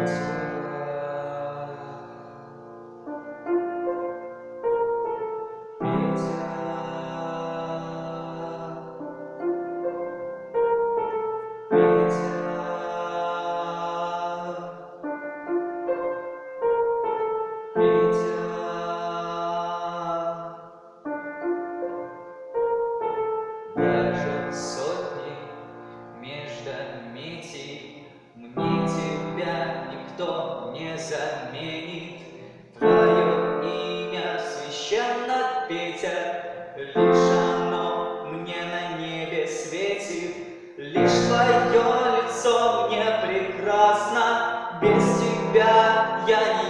Christ. никто не заменит. Твое имя священно, Петя, лишь оно мне на небе светит, лишь твое лицо мне прекрасно, без тебя я не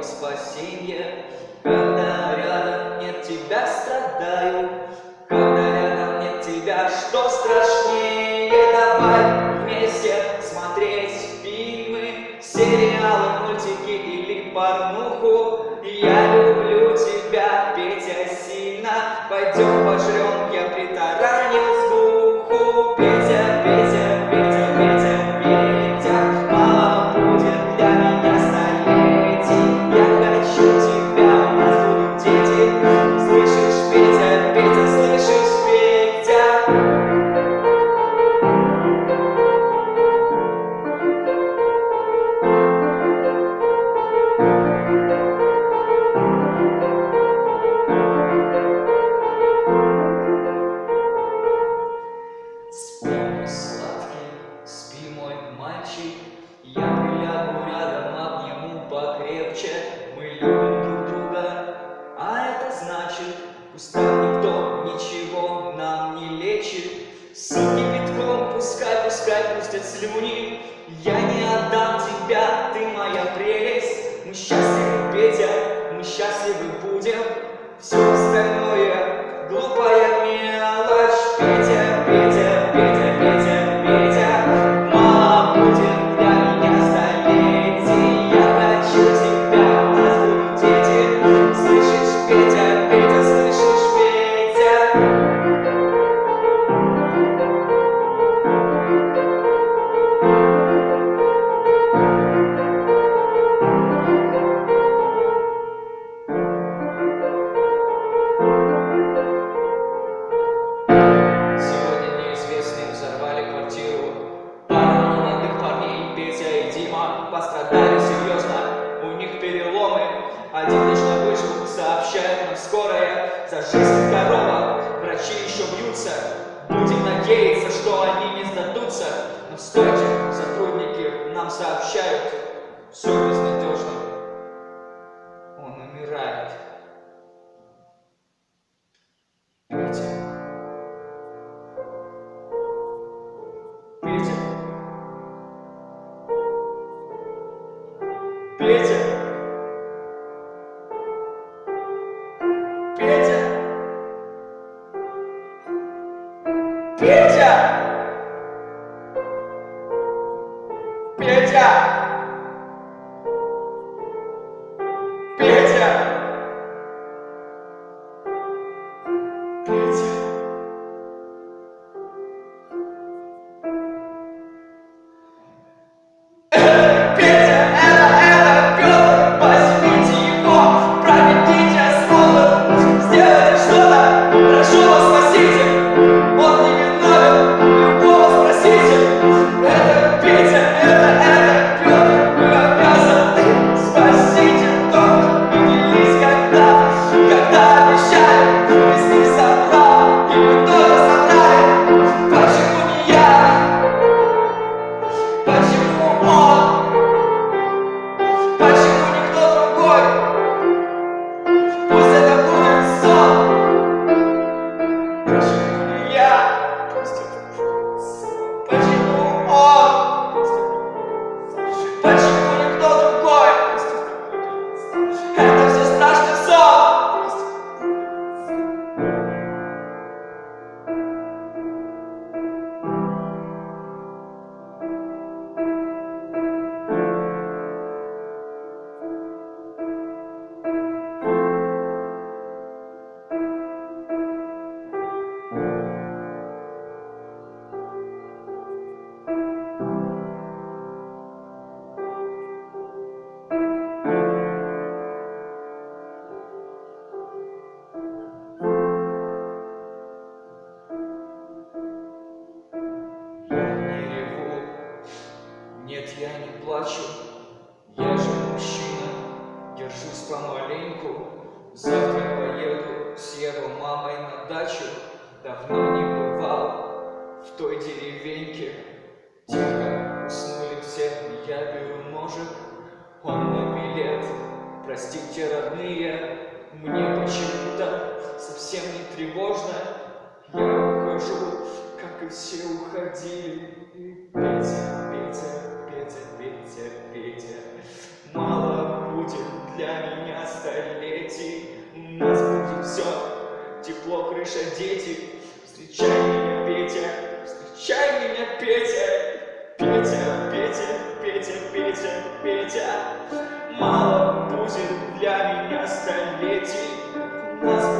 моем спасенье, когда рядом нет тебя страдаю, когда рядом нет тебя, что страшнее, давай вместе смотреть фильмы, сериалы, мультики или порнуху, я люблю. крепче Мы любим друг друга, а это значит Пускай никто ничего нам не лечит. С кипятком пускай, пускай пустят слюни Я не отдам тебя, ты моя прелесть. Мы счастливы, Петя, мы счастливы будем. Все За жизнь здорова, врачи еще бьются. Будем надеяться, что они не сдадутся. Но стойте, сотрудники нам сообщают. Все без помаленьку. Завтра поеду с его мамой на дачу. Давно не бывал в той деревеньке. Тихо уснули все, я беру ножик, он на билет. Простите, родные, мне почему-то совсем не тревожно. Я ухожу, как и все уходили. Петя, Петя, Петя, Петя, Петя, для меня столетий. Нас будет все, тепло, крыша, дети. Встречай меня, Петя, встречай меня, Петя. Петя, Петя, Петя, Петя, Петя. Мало будет для меня столетий. Нас